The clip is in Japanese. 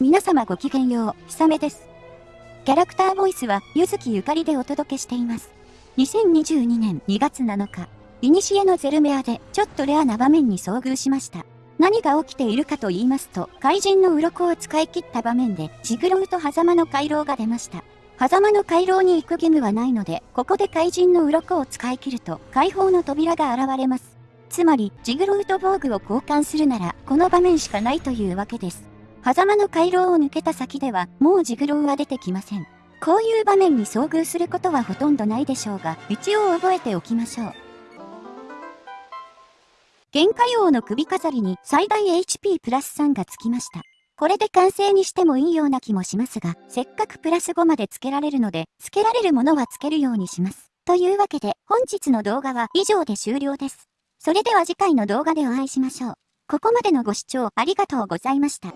皆様ごきげんよう、ひさめです。キャラクターボイスは、ゆずきゆかりでお届けしています。2022年2月7日、イニシエのゼルメアでちょっとレアな場面に遭遇しました。何が起きているかと言いますと、怪人の鱗を使い切った場面で、ジグロウと狭間の回廊が出ました。狭間の回廊に行く義務はないので、ここで怪人の鱗を使い切ると、解放の扉が現れます。つまり、ジグロウと防具を交換するなら、この場面しかないというわけです。狭間の回廊を抜けた先では、もうジグロウは出てきません。こういう場面に遭遇することはほとんどないでしょうが、一応覚えておきましょう。限界王の首飾りに最大 HP プラス3がつきました。これで完成にしてもいいような気もしますが、せっかくプラス5まで付けられるので、付けられるものは付けるようにします。というわけで、本日の動画は以上で終了です。それでは次回の動画でお会いしましょう。ここまでのご視聴ありがとうございました。